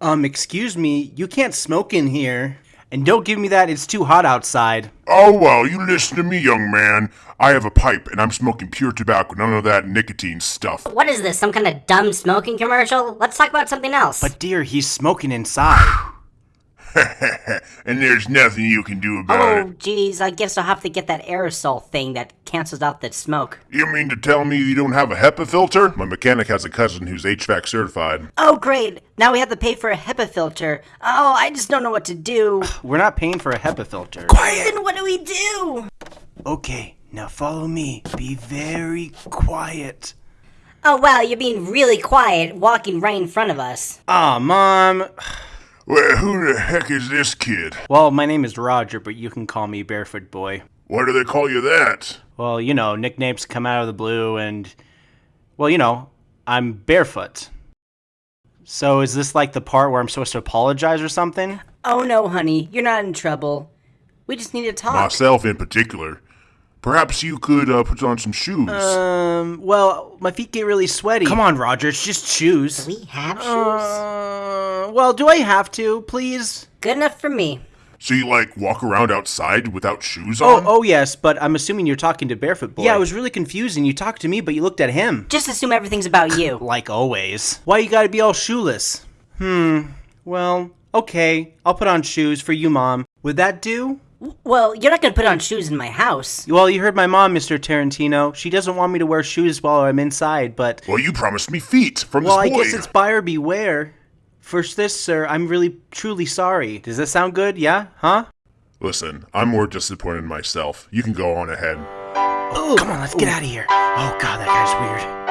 Um, excuse me, you can't smoke in here. And don't give me that, it's too hot outside. Oh, well, you listen to me, young man. I have a pipe and I'm smoking pure tobacco, none of that nicotine stuff. What is this, some kind of dumb smoking commercial? Let's talk about something else. But dear, he's smoking inside. and there's nothing you can do about oh, it. Oh, geez, I guess I'll have to get that aerosol thing that cancels out the smoke. You mean to tell me you don't have a HEPA filter? My mechanic has a cousin who's HVAC certified. Oh, great. Now we have to pay for a HEPA filter. Oh, I just don't know what to do. We're not paying for a HEPA filter. Quiet! Then what do we do? Okay, now follow me. Be very quiet. Oh, wow, you're being really quiet, walking right in front of us. Aw, Mom. Well, who the heck is this kid? Well, my name is Roger, but you can call me Barefoot Boy. Why do they call you that? Well, you know, nicknames come out of the blue, and. Well, you know, I'm barefoot. So is this like the part where I'm supposed to apologize or something? Oh, no, honey, you're not in trouble. We just need to talk. Myself in particular. Perhaps you could uh, put on some shoes. Um, well, my feet get really sweaty. Come on, Roger, it's just shoes. we have shoes? Uh, well, do I have to, please? Good enough for me. so you like walk around outside without shoes Oh, on? oh yes, but I'm assuming you're talking to Barefoot Boy. Yeah, it was really confusing. You talked to me, but you looked at him. Just assume everything's about you. Like always. Why you gotta be all shoeless? Hmm, well, okay, I'll put on shoes for you, Mom. Would that do? well, you're not gonna put on shoes in my house. Well, you heard my mom, Mr. Tarantino. She doesn't want me to wear shoes while I'm inside, but. Well, you promised me feet from Well, I this boy. guess it's buyer beware. For this, sir, I'm really, truly sorry. Does that sound good? Yeah? Huh? Listen, I'm more disappointed in myself. You can go on ahead. Oh, come on, let's get out of here. Oh, God, that guy's weird.